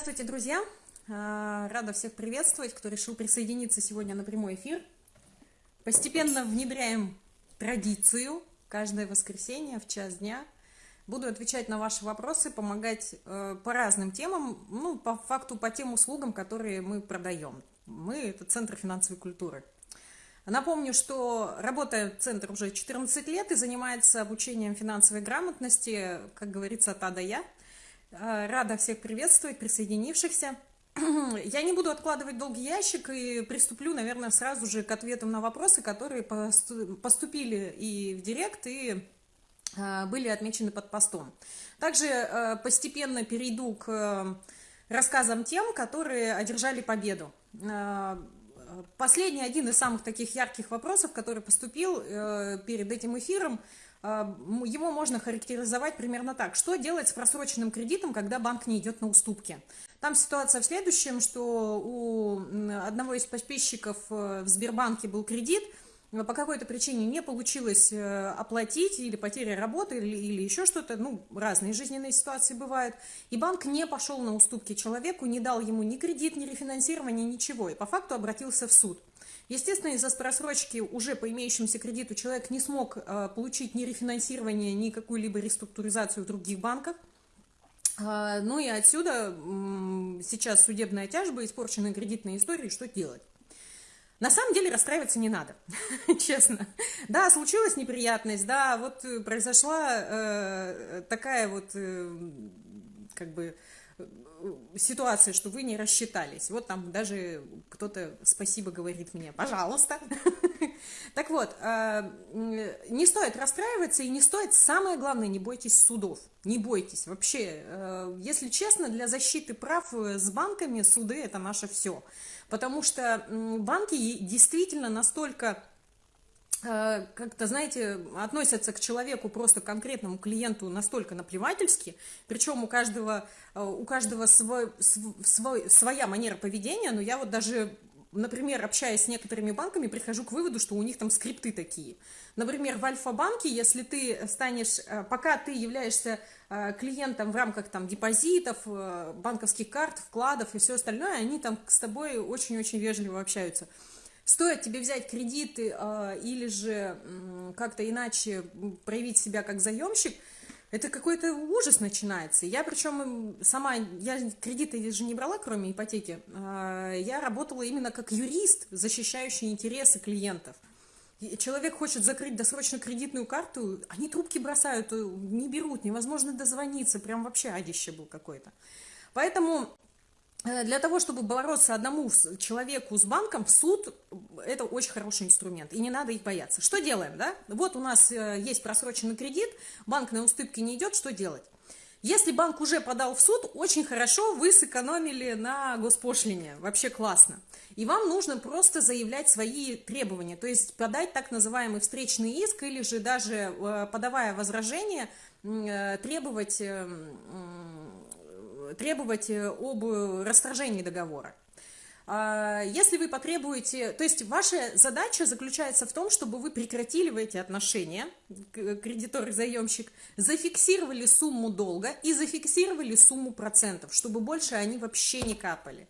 Здравствуйте, друзья! А, рада всех приветствовать, кто решил присоединиться сегодня на прямой эфир. Постепенно внедряем традицию каждое воскресенье в час дня. Буду отвечать на ваши вопросы, помогать э, по разным темам, ну, по факту, по тем услугам, которые мы продаем. Мы – это Центр финансовой культуры. Напомню, что работает центр уже 14 лет и занимается обучением финансовой грамотности, как говорится, от А до Я. Э, рада всех приветствовать, присоединившихся. Я не буду откладывать долгий ящик и приступлю, наверное, сразу же к ответам на вопросы, которые поступили и в директ, и э, были отмечены под постом. Также э, постепенно перейду к рассказам тем, которые одержали победу. Последний, один из самых таких ярких вопросов, который поступил перед этим эфиром – его можно характеризовать примерно так. Что делать с просроченным кредитом, когда банк не идет на уступки? Там ситуация в следующем, что у одного из подписчиков э, в Сбербанке был кредит, по какой-то причине не получилось э, оплатить, или потеря работы, или, или еще что-то, ну, разные жизненные ситуации бывают, и банк не пошел на уступки человеку, не дал ему ни кредит, ни рефинансирование, ничего, и по факту обратился в суд. Естественно, из-за просрочки уже по имеющемуся кредиту человек не смог э, получить ни рефинансирование, ни какую-либо реструктуризацию в других банках. Э, ну и отсюда э, сейчас судебная тяжба, испорченные кредитные истории, что делать? На самом деле расстраиваться не надо, честно. Да, случилась неприятность, да, вот произошла э, такая вот, э, как бы, ситуация, что вы не рассчитались. Вот там даже кто-то спасибо говорит мне, пожалуйста. Так вот, а, не стоит расстраиваться и не стоит, самое главное, не бойтесь судов. Не бойтесь. Вообще, э, если честно, для защиты прав э, с банками суды – это наше все. Потому что банки действительно настолько Э, как-то, знаете, относятся к человеку, просто конкретному клиенту настолько наплевательски, причем у каждого, э, у каждого свой, свой, своя манера поведения, но я вот даже, например, общаясь с некоторыми банками, прихожу к выводу, что у них там скрипты такие. Например, в Альфа-банке, если ты станешь, э, пока ты являешься клиентом в рамках там депозитов, банковских карт, вкладов и все остальное, они там с тобой очень-очень вежливо общаются. Стоит тебе взять кредиты э, или же как-то иначе проявить себя как заемщик, это какой-то ужас начинается. Я причем сама, я кредиты же не брала, кроме ипотеки, э, я работала именно как юрист, защищающий интересы клиентов. Человек хочет закрыть досрочно кредитную карту, они трубки бросают, э, не берут, невозможно дозвониться, прям вообще адище был какой-то. Поэтому для того, чтобы бороться одному человеку с банком, суд – это очень хороший инструмент, и не надо их бояться. Что делаем, да? Вот у нас э, есть просроченный кредит, банк на уступки не идет, что делать? Если банк уже подал в суд, очень хорошо, вы сэкономили на госпошлине, вообще классно. И вам нужно просто заявлять свои требования, то есть подать так называемый встречный иск, или же даже э, подавая возражение, требовать эм, требовать э, об расторжении договора. А, если вы потребуете, то есть ваша задача заключается в том, чтобы вы прекратили эти отношения, кредитор и заемщик, зафиксировали сумму долга и зафиксировали сумму процентов, чтобы больше они вообще не капали.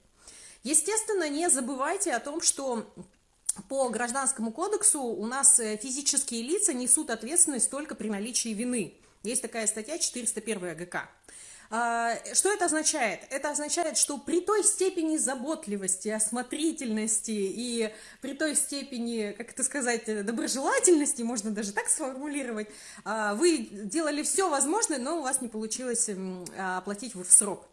Естественно, не забывайте о том, что по гражданскому кодексу у нас э, физические лица несут ответственность только при наличии вины. Есть такая статья 401 ГК. А, что это означает? Это означает, что при той степени заботливости, осмотрительности и при той степени, как это сказать, доброжелательности, можно даже так сформулировать, а, вы делали все возможное, но у вас не получилось оплатить в срок.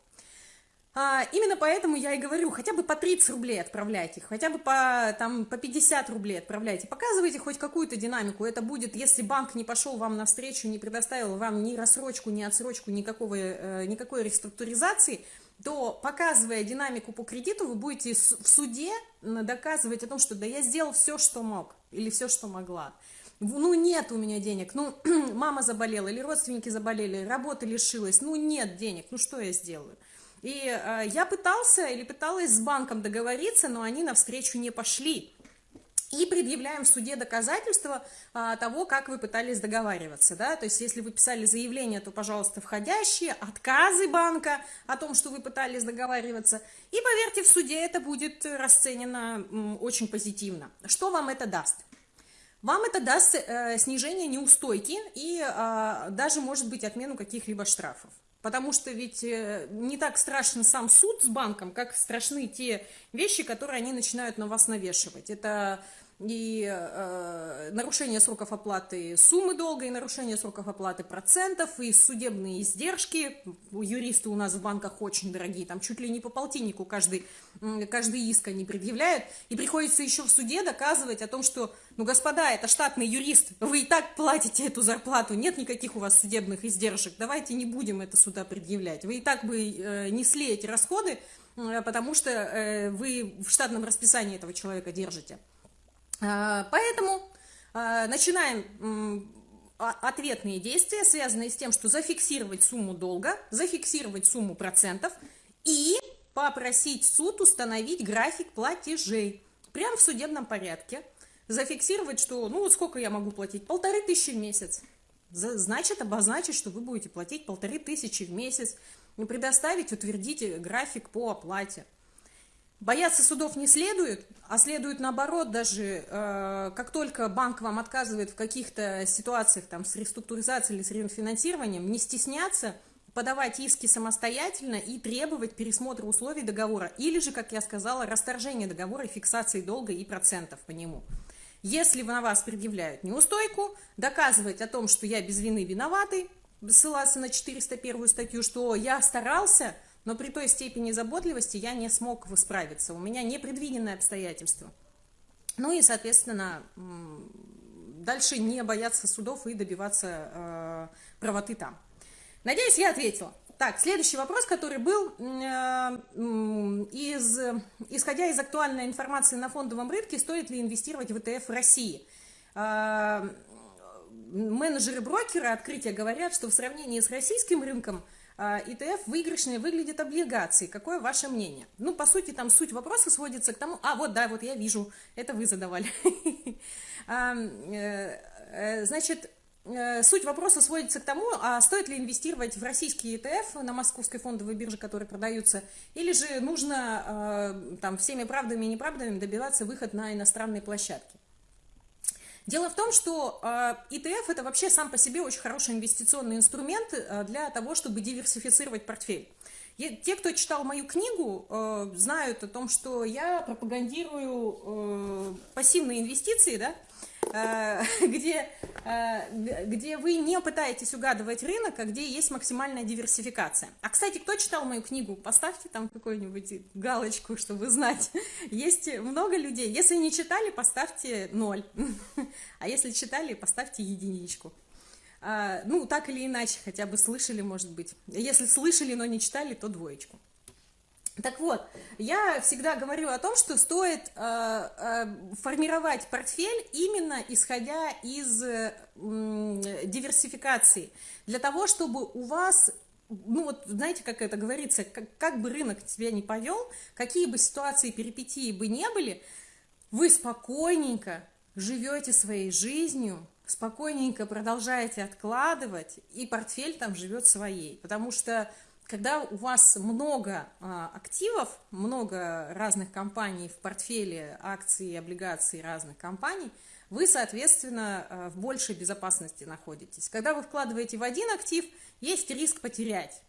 А, именно поэтому я и говорю, хотя бы по 30 рублей отправляйте, хотя бы по, там, по 50 рублей отправляйте, показывайте хоть какую-то динамику. Это будет, если банк не пошел вам навстречу, не предоставил вам ни рассрочку, ни отсрочку, никакого, э, никакой реструктуризации, то, показывая динамику по кредиту, вы будете в суде доказывать о том, что да я сделал все, что мог, или все, что могла. Ну, нет у меня денег, ну, мама заболела, или родственники заболели, работа лишилась, ну, нет денег, ну, что я сделаю? И э, я пытался или пыталась с банком договориться, но они навстречу не пошли. и предъявляем в суде доказательства а, того, как вы пытались договариваться, да, то есть если вы писали заявление, то, пожалуйста, входящие, отказы банка о том, что вы пытались договариваться, и поверьте, в суде это будет расценено м, очень позитивно. Что вам это даст? Вам это даст э, снижение неустойки и э, даже, может быть, отмену каких-либо штрафов. Потому что ведь э, не так страшен сам суд с банком, как страшны те вещи, которые они начинают на вас навешивать. Это и э, нарушение сроков оплаты суммы долга, и нарушение сроков оплаты процентов, и судебные издержки. Юристы у нас в банках очень дорогие, там чуть ли не по полтиннику каждый, каждый иск они предъявляют. И приходится еще в суде доказывать о том, что, ну, господа, это штатный юрист, вы и так платите эту зарплату, нет никаких у вас судебных издержек, давайте не будем это сюда предъявлять. Вы и так бы э, несли эти расходы, э, потому что э, вы в штатном расписании этого человека держите. А, поэтому а, начинаем ответные действия, связанные с тем, что зафиксировать сумму долга, зафиксировать сумму процентов и попросить суд установить график платежей. Прямо в судебном порядке. Зафиксировать, что, ну вот сколько я могу платить? Полторы тысячи в месяц. Значит, обозначить, что вы будете платить полторы тысячи в месяц. Предоставить, утвердить график по оплате. Бояться судов не следует, а следует наоборот даже, э, как только банк вам отказывает в каких-то ситуациях там, с реструктуризацией или с рефинансированием, не стесняться, подавать иски самостоятельно и требовать пересмотра условий договора. Или же, как я сказала, расторжение договора и фиксации долга и процентов по нему. Если на вас предъявляют неустойку, доказывать о том, что я без вины виноватый, ссылаться на 401 статью, что я старался – но при той степени заботливости я не смог справиться. У меня непредвиденное обстоятельство. Ну и, соответственно, дальше не бояться судов и добиваться э, правоты там. Надеюсь, я ответила. Так, следующий вопрос, который был, э, из, исходя из актуальной информации на фондовом рынке, стоит ли инвестировать в ETF в России? Э, менеджеры брокера открытия говорят, что в сравнении с российским рынком – ETF а, выигрышнее выглядят облигации. Какое ваше мнение? Ну, по сути, там суть вопроса сводится к тому... А, вот, да, вот я вижу, это вы задавали. А, э, э, значит, э, суть вопроса сводится к тому, а стоит ли инвестировать в российские ETF на московской фондовой бирже, которые продаются, или же нужно там всеми правдами и неправдами добиваться выход на иностранные площадки. Дело в том, что ETF а, это вообще сам по себе очень хороший инвестиционный инструмент а, для того, чтобы диверсифицировать портфель. Те, кто читал мою книгу, а, знают о том, что я пропагандирую пассивные инвестиции, да, Э, где, э, где вы не пытаетесь угадывать рынок, а где есть максимальная диверсификация. А, кстати, кто читал мою книгу, поставьте там какую-нибудь галочку, чтобы знать. Есть много людей. Если не читали, поставьте ноль. А если читали, поставьте единичку. А, ну, так или иначе, хотя бы слышали, может быть. Если слышали, но не читали, то двоечку. Так вот, я всегда говорю о том, что стоит э, э, формировать портфель именно исходя из э, диверсификации, для того, чтобы у вас, ну вот знаете, как это говорится, как, как бы рынок тебя не повел, какие бы ситуации перипетии бы не были, вы спокойненько живете своей жизнью, спокойненько продолжаете откладывать, и портфель там живет своей, потому что когда у вас много а, активов, много разных компаний в портфеле, акций, облигаций разных компаний, вы, соответственно, а, в большей безопасности находитесь. Когда вы вкладываете в один актив, есть риск потерять.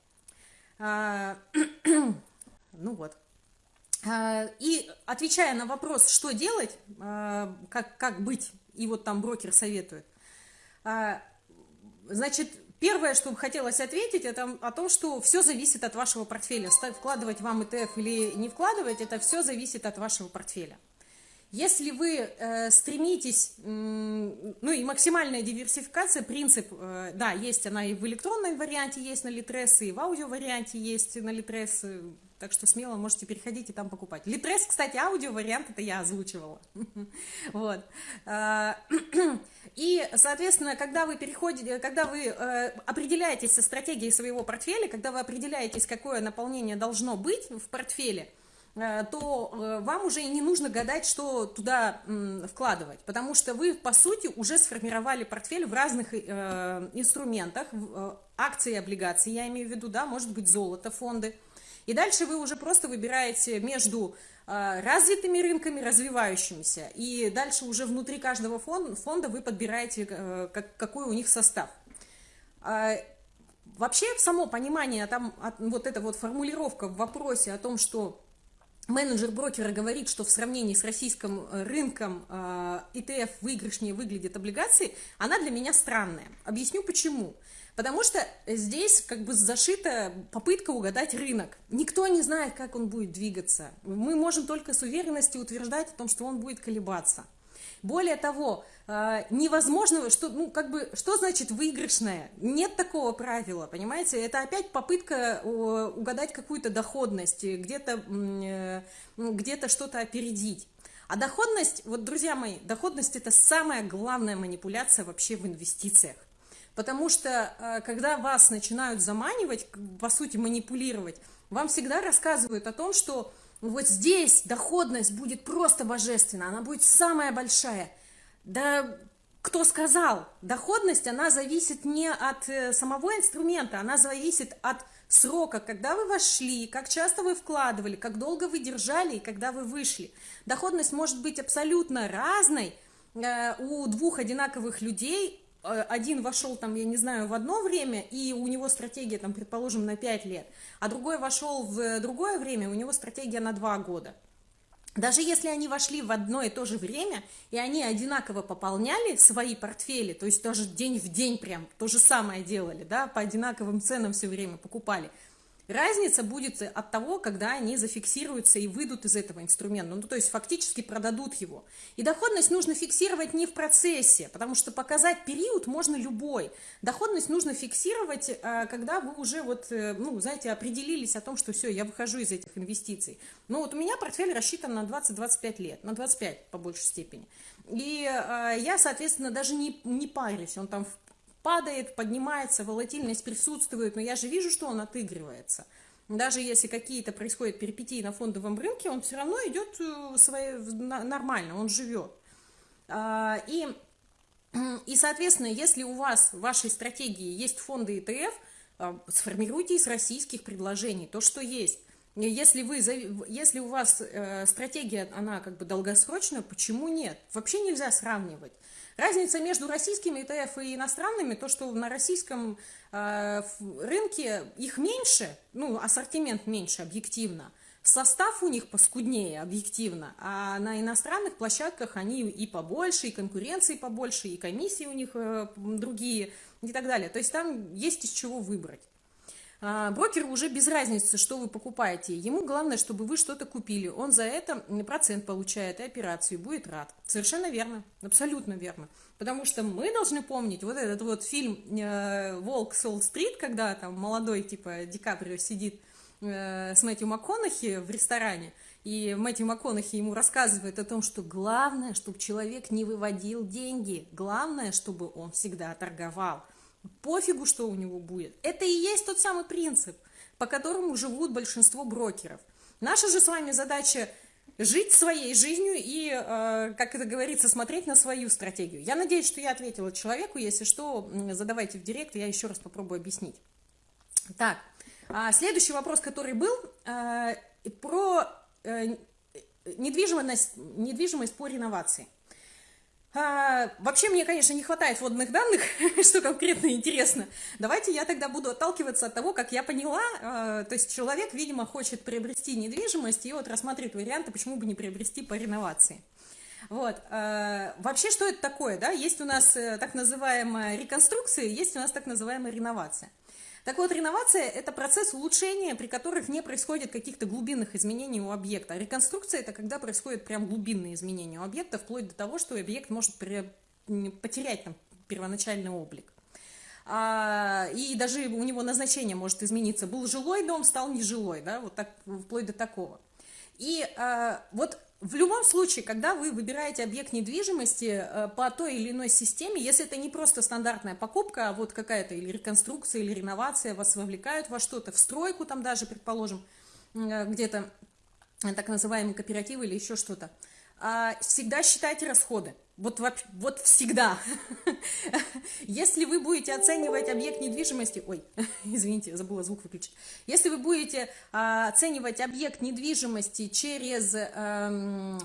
А, ну вот. И отвечая на вопрос, что делать, как, как быть, и вот там брокер советует, значит, Первое, что бы хотелось ответить, это о том, что все зависит от вашего портфеля. Вкладывать вам ETF или не вкладывать, это все зависит от вашего портфеля. Если вы э, стремитесь, э, ну и максимальная диверсификация, принцип, э, да, есть она и в электронном варианте есть на Litres, и в аудио варианте есть на Litres, так что смело можете переходить и там покупать. Litres, кстати, аудио вариант, это я озвучивала. Вот. А, и, соответственно, когда вы переходите, когда вы э, определяетесь со стратегией своего портфеля, когда вы определяетесь, какое наполнение должно быть в портфеле, э, то э, вам уже и не нужно гадать, что туда вкладывать, потому что вы, по сути, уже сформировали портфель в разных инструментах, акции и облигации, я имею в виду, да, может быть, золото, фонды. И дальше вы уже просто выбираете между развитыми рынками, развивающимися, и дальше уже внутри каждого фонда вы подбираете, какой у них состав. А, вообще, само понимание, там, вот эта вот формулировка в вопросе о том, что менеджер брокера говорит, что в сравнении с российским э, рынком ETF а, выигрышнее выглядят облигации, она для меня странная. Объясню почему. Потому что здесь как бы зашита попытка угадать рынок. Никто не знает, как он будет двигаться. Мы можем только с уверенностью утверждать о том, что он будет колебаться. Более того, а, невозможно, что, ну, как бы, что значит выигрышное? Нет такого правила, понимаете? Это опять попытка угадать какую-то доходность, где-то э, где что-то опередить. А доходность, вот, друзья мои, доходность – это самая главная манипуляция вообще в инвестициях. Потому что, а, когда вас начинают заманивать, по сути, манипулировать, вам всегда рассказывают о том, что вот здесь доходность будет просто божественна, она будет самая большая. Да кто сказал? Доходность, она зависит не от э, самого инструмента, она зависит от срока, когда вы вошли, как часто вы вкладывали, как долго вы держали и когда вы вышли. Доходность может быть абсолютно разной э, у двух одинаковых людей, Э, один вошел там, я не знаю, в одно время, и у него стратегия, там, предположим, на 5 лет, а другой вошел в другое время, у него стратегия на 2 года. Даже если они вошли в одно и то же время, и они одинаково пополняли свои портфели, то есть тоже день в день прям то же самое делали, да, по одинаковым ценам все время покупали – Разница будет от того, когда они зафиксируются и выйдут из этого инструмента, ну, то есть фактически продадут его. И доходность нужно фиксировать не в процессе, потому что показать период можно любой. Доходность нужно фиксировать, э, когда вы уже вот, э, ну, знаете, определились о том, что все, я выхожу из этих инвестиций. Ну, вот у меня портфель рассчитан на 20-25 лет, на 25 по большей степени. И э, я, соответственно, даже не, не парюсь, он там падает, поднимается, волатильность присутствует, но я же вижу, что он отыгрывается. Даже если какие-то происходят перипетии на фондовом рынке, он все равно идет э, своей, нормально, он живет. А, и, и, соответственно, если у вас в вашей стратегии есть фонды ETF, а, сформируйте из российских предложений то, что есть. Если, вы, если у вас э, стратегия, она как бы долгосрочная, почему нет? Вообще нельзя сравнивать. Разница между российскими ETF и иностранными, то, что на российском э, рынке их меньше, ну, ассортимент меньше объективно, состав у них поскуднее объективно, а на иностранных площадках они и побольше, и конкуренции побольше, и комиссии у них э, другие и так далее. То есть там есть из чего выбрать. А, брокеру уже без разницы, что вы покупаете. Ему главное, чтобы вы что-то купили. Он за это процент получает и операцию, будет рад. Совершенно верно, абсолютно верно. Потому что мы должны помнить вот этот вот фильм э, «Волк Солл-стрит», когда там молодой типа Ди Каприо сидит э, с Мэтью МакКонахи в ресторане, и Мэтью МакКонахи ему рассказывает о том, что главное, чтобы человек не выводил деньги, главное, чтобы он всегда торговал – пофигу, что у него будет. Это и есть тот самый принцип, по которому живут большинство брокеров. Наша же с вами задача жить своей жизнью и, э, как это говорится, смотреть на свою стратегию. Я надеюсь, что я ответила человеку. Если что, задавайте в директ, я еще раз попробую объяснить. Так, а следующий вопрос, который был, э, про э, недвижимость, недвижимость по реновации. А, вообще мне, конечно, не хватает водных данных, что конкретно интересно. Давайте я тогда буду отталкиваться от того, как я поняла. А, то есть человек, видимо, хочет приобрести недвижимость и вот рассматривает варианты, почему бы не приобрести по реновации. Вот. А, вообще, что это такое? Да? Есть у нас э, так называемая реконструкция, есть у нас так называемая реновация. Так вот, реновация – это процесс улучшения, при которых не происходит каких-то глубинных изменений у объекта. А реконструкция – это когда происходят прям глубинные изменения у объекта, вплоть до того, что объект может потерять там, первоначальный облик. А, и даже у него назначение может измениться. Был жилой дом, стал нежилой, да, вот так, вплоть до такого. И а, вот в любом случае, когда вы выбираете объект недвижимости э, по той или иной системе, если это не просто стандартная покупка, а вот какая-то или реконструкция, или реновация, вас вовлекают во что-то, в стройку там даже, предположим, э, где-то, так называемые кооперативы или еще что-то, всегда считайте расходы. Вот, вот всегда. Если вы будете оценивать объект недвижимости... Ой, извините, забыла звук выключить. Если вы будете а, оценивать объект недвижимости через а,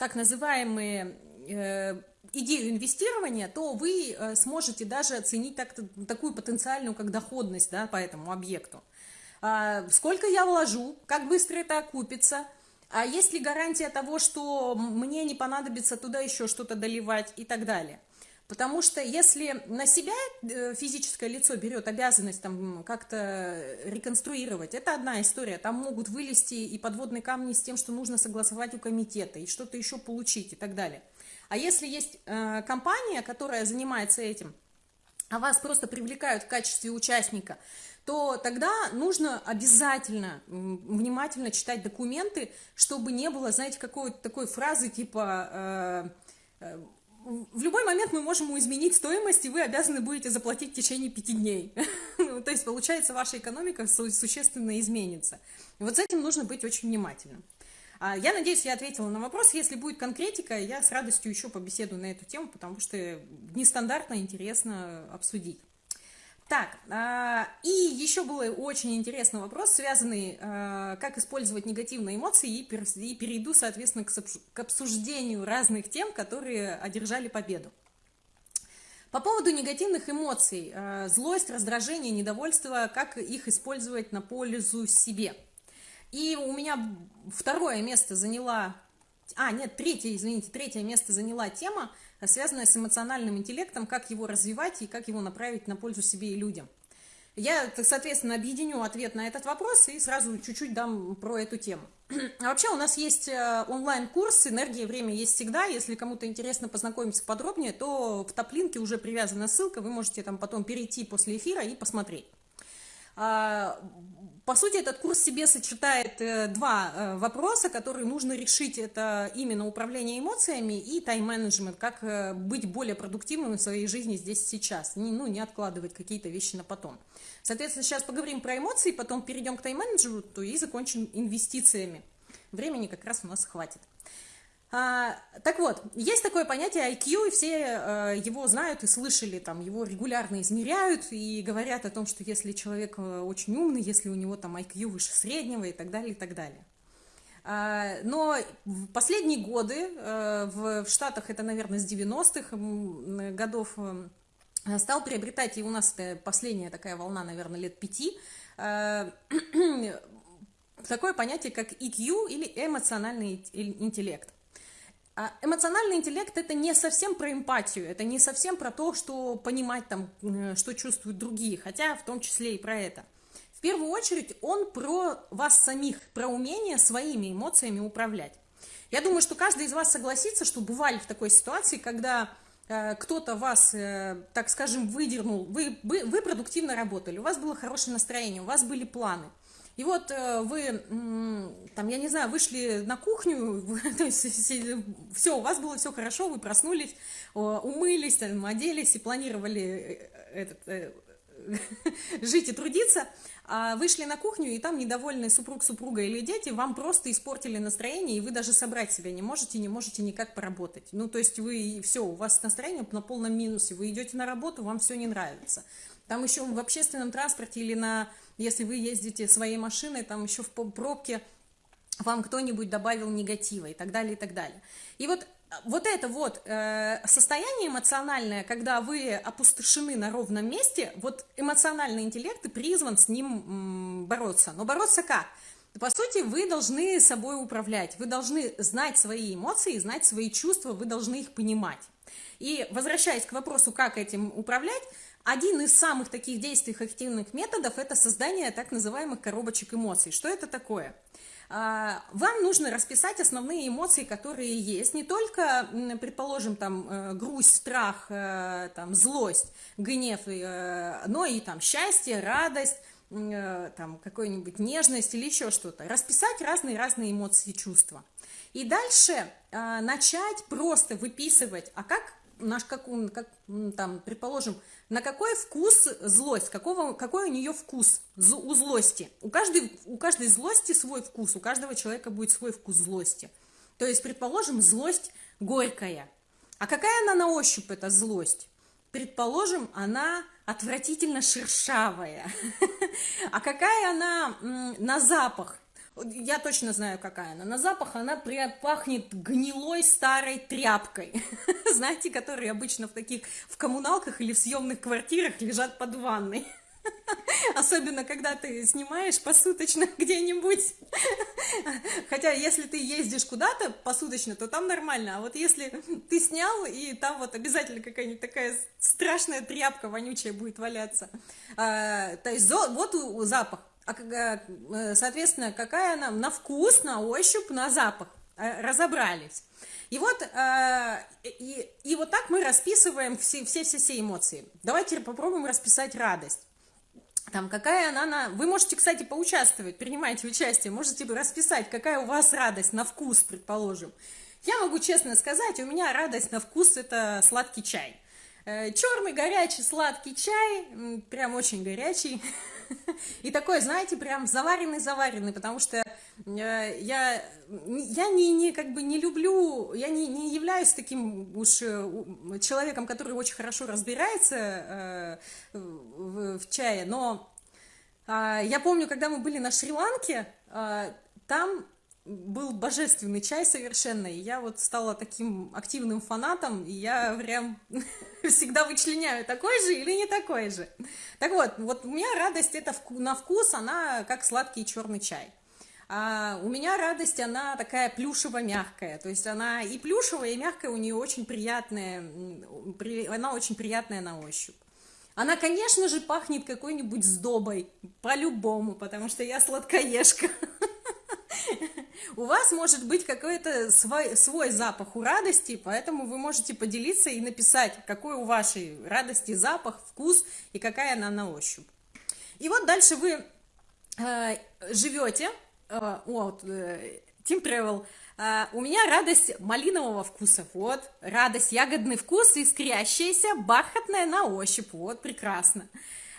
так называемые э, идею инвестирования, то вы э, сможете даже оценить так, такую потенциальную как доходность да, по этому объекту. А, сколько я вложу, как быстро это окупится – а есть ли гарантия того, что мне не понадобится туда еще что-то доливать и так далее? Потому что если на себя э, физическое лицо берет обязанность там как-то реконструировать, это одна история. Там могут вылезти и подводные камни с тем, что нужно согласовать у комитета, и что-то еще получить и так далее. А если есть э, компания, которая занимается этим, а вас просто привлекают в качестве участника, то тогда нужно обязательно внимательно читать документы, чтобы не было, знаете, какой-то такой фразы типа э, э, в любой момент мы можем изменить стоимость, и вы обязаны будете заплатить в течение пяти дней. Ну, то есть, получается, ваша экономика существенно изменится. Вот с этим нужно быть очень внимательным. А, я надеюсь, я ответила на вопрос. Если будет конкретика, я с радостью еще побеседую на эту тему, потому что нестандартно интересно обсудить. Так, а, и еще был очень интересный вопрос, связанный, а, как использовать негативные эмоции, и перейду, соответственно, к обсуждению разных тем, которые одержали победу. По поводу негативных эмоций, злость, раздражение, недовольство, как их использовать на пользу себе. И у меня второе место заняла, а, нет, третье, извините, третье место заняла тема, связанная с эмоциональным интеллектом, как его развивать и как его направить на пользу себе и людям. Я, соответственно, объединю ответ на этот вопрос и сразу чуть-чуть дам про эту тему. А вообще у нас есть э, онлайн-курс «Энергия и время есть всегда». Если кому-то интересно познакомиться подробнее, то в топ-линке уже привязана ссылка, вы можете там потом перейти после эфира и посмотреть. А, по сути, этот курс себе сочетает э, два э, вопроса, которые нужно решить. Это именно управление эмоциями и тайм-менеджмент, как э, быть более продуктивным в своей жизни здесь сейчас, не, ну, не откладывать какие-то вещи на потом. Соответственно, сейчас поговорим про эмоции, потом перейдем к тайм-менеджменту и закончим инвестициями. Времени как раз у нас хватит. А, так вот, есть такое понятие IQ, и все а, его знают и слышали, там, его регулярно измеряют и говорят о том, что если человек э, очень умный, если у него там IQ выше среднего и так далее, и так далее. А, но в последние годы, а, в, в Штатах это, наверное, с 90-х годов стал приобретать, и у нас это последняя такая волна, наверное, лет пяти, такое понятие, как EQ или эмоциональный интеллект. А эмоциональный интеллект это не совсем про эмпатию, это не совсем про то, что понимать там, что чувствуют другие, хотя в том числе и про это. В первую очередь он про вас самих, про умение своими эмоциями управлять. Я думаю, что каждый из вас согласится, что бывали в такой ситуации, когда э, кто-то вас, э, так скажем, выдернул, вы, вы, вы продуктивно работали, у вас было хорошее настроение, у вас были планы – и вот э, вы, там, я не знаю, вышли на кухню, все, у вас было все хорошо, вы проснулись, умылись, там, оделись и планировали э, этот, э, жить и трудиться, а вышли на кухню, и там недовольный супруг, супруга или дети вам просто испортили настроение, и вы даже собрать себя не можете, не можете никак поработать. Ну, то есть вы, все, у вас настроение на полном минусе, вы идете на работу, вам все не нравится. Там еще в общественном транспорте или на если вы ездите своей машиной, там еще в пробке вам кто-нибудь добавил негатива и так далее, и так далее. И вот вот это вот э, состояние эмоциональное, когда вы опустошены на ровном месте, вот эмоциональный интеллект и призван с ним м, бороться. Но бороться как? По сути, вы должны собой управлять, вы должны знать свои эмоции, знать свои чувства, вы должны их понимать. И возвращаясь к вопросу, как этим управлять, один из самых таких действий эффективных методов – это создание так называемых коробочек эмоций. Что это такое? А, вам нужно расписать основные эмоции, которые есть, не только, предположим, там, э, грусть, страх, э, там, злость, гнев, э, но и там счастье, радость, там, какую-нибудь нежность или еще что-то. Расписать разные-разные эмоции и чувства. И дальше начать просто выписывать, а как наш как, как там, предположим, на какой вкус злость, какого, какой у нее вкус у злости. У каждой, у каждой злости свой вкус, у каждого человека будет свой вкус злости. То есть, предположим, злость горькая. А какая она на ощупь, эта злость? Предположим, она отвратительно шершавая. А какая она на запах? Я точно знаю, какая она. На запах она пахнет гнилой старой тряпкой. Знаете, которые обычно в таких, в коммуналках или в съемных квартирах лежат под ванной. Особенно, когда ты снимаешь посуточно где-нибудь. Хотя, если ты ездишь куда-то посуточно, то там нормально. А вот если ты снял, и там вот обязательно какая-нибудь такая страшная тряпка вонючая будет валяться. А, то есть вот запах. А, э, соответственно, какая она на вкус, на ощупь, на запах. Э, разобрались. И вот, э, и, и вот так мы расписываем все-все-все эмоции. Давайте попробуем расписать радость. Там, какая она на... Вы можете, кстати, поучаствовать, принимайте участие, можете расписать, какая у вас радость на вкус, предположим. Я могу честно сказать, у меня радость на вкус – это сладкий чай. Черный, горячий, сладкий чай, прям очень горячий. И такой, знаете, прям заваренный-заваренный, потому что э, я, я не, не, как бы не люблю, я не, не являюсь таким уж э, человеком, который очень хорошо разбирается э, в, в чае, но а, я помню, когда мы были на Шри-Ланке, там был божественный чай совершенно, и я вот стала таким активным фанатом, и я прям всегда вычленяю, такой же или не такой же. Так вот, вот у меня радость это на вкус, она как сладкий черный чай. А у меня радость, она такая плюшево-мягкая, то есть она и плюшевая, и мягкая, у нее очень приятная, она очень приятная на ощупь. Она, конечно же, пахнет какой-нибудь сдобой, по-любому, потому что я сладкоежка. У вас может быть какой-то свой, свой запах у радости, поэтому вы можете поделиться и написать, какой у вашей радости запах, вкус и какая она на ощупь. И вот дальше вы э, живете, э, вот, э, Team Travel, э, у меня радость малинового вкуса, вот, радость ягодный вкус, искрящаяся, бархатная на ощупь, вот, прекрасно.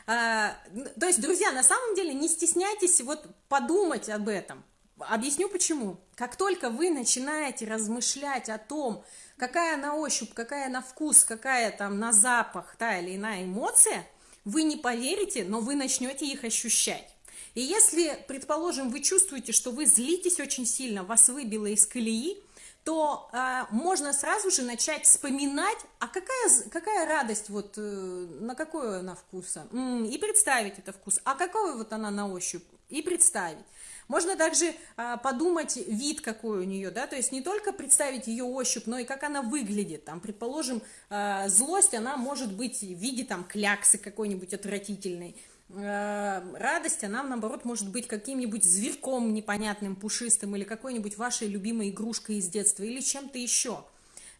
Э, то есть, друзья, на самом деле не стесняйтесь вот подумать об этом, Объясню почему. Как только вы начинаете размышлять о том, какая на ощупь, какая на вкус, какая там на запах та или иная эмоция, вы не поверите, но вы начнете их ощущать. И если, предположим, вы чувствуете, что вы злитесь очень сильно, вас выбило из колеи, то э, можно сразу же начать вспоминать, а какая, какая радость, вот, э, на какой она вкуса, и представить это вкус, а какой вот она на ощупь, и представить. Можно также а, подумать вид какой у нее, да, то есть не только представить ее ощупь, но и как она выглядит. Там, предположим, а, злость, она может быть в виде там кляксы какой-нибудь отвратительной. А, радость, она, наоборот, может быть каким-нибудь зверьком непонятным, пушистым, или какой-нибудь вашей любимой игрушкой из детства, или чем-то еще.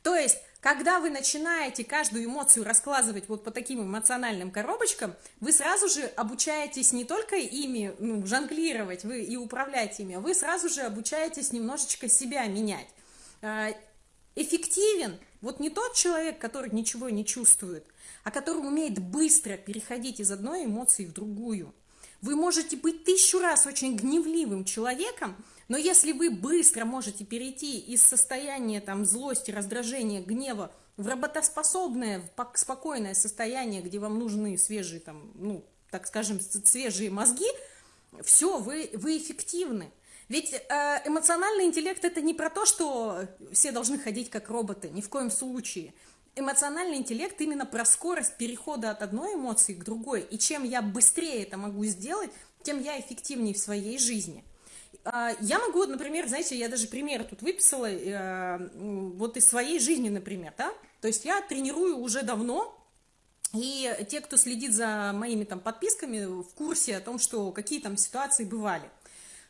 То есть когда вы начинаете каждую эмоцию раскладывать вот по таким эмоциональным коробочкам, вы сразу же обучаетесь не только ими ну, жонглировать вы и управлять ими, а вы сразу же обучаетесь немножечко себя менять. А, эффективен вот не тот человек, который ничего не чувствует, а который умеет быстро переходить из одной эмоции в другую. Вы можете быть тысячу раз очень гневливым человеком, но если вы быстро можете перейти из состояния там, злости, раздражения, гнева в работоспособное, в спокойное состояние, где вам нужны свежие, там, ну, так скажем, свежие мозги, все, вы, вы эффективны. Ведь э, эмоциональный интеллект это не про то, что все должны ходить как роботы, ни в коем случае. Эмоциональный интеллект именно про скорость перехода от одной эмоции к другой. И чем я быстрее это могу сделать, тем я эффективнее в своей жизни. А, я могу, например, знаете, я даже пример тут выписала, э, вот из своей жизни, например, да, то есть я тренирую уже давно, и те, кто следит за моими там подписками, в курсе о том, что какие там ситуации бывали,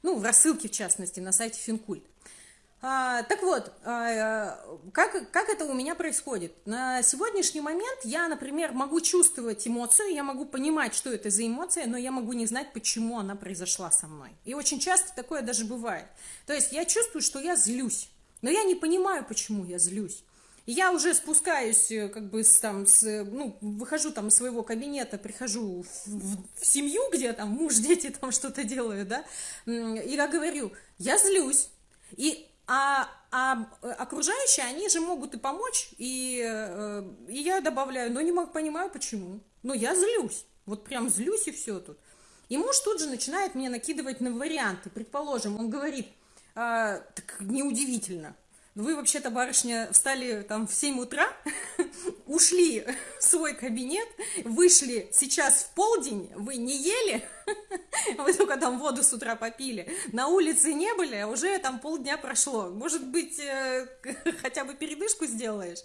ну, в рассылке, в частности, на сайте Финкульт. А, так вот, а, как, как это у меня происходит? На сегодняшний момент я, например, могу чувствовать эмоцию, я могу понимать, что это за эмоция, но я могу не знать, почему она произошла со мной. И очень часто такое даже бывает. То есть я чувствую, что я злюсь, но я не понимаю, почему я злюсь. Я уже спускаюсь, э, как бы, там, с, ну, выхожу там из своего кабинета, прихожу в, в, в семью, где там муж, дети там что-то делают, да, и я говорю, я злюсь. И а, а окружающие, они же могут и помочь, и, э, и я добавляю, но не могу, понимаю, почему. Но я злюсь, вот прям злюсь и все тут. И муж тут же начинает мне накидывать на варианты. Предположим, он говорит, а, так неудивительно, вы вообще-то, барышня, встали там в 7 утра, ушли в свой кабинет, вышли сейчас в полдень, вы не ели, вы только там воду с утра попили, на улице не были, а уже там полдня прошло. Может быть, э, хотя бы передышку сделаешь?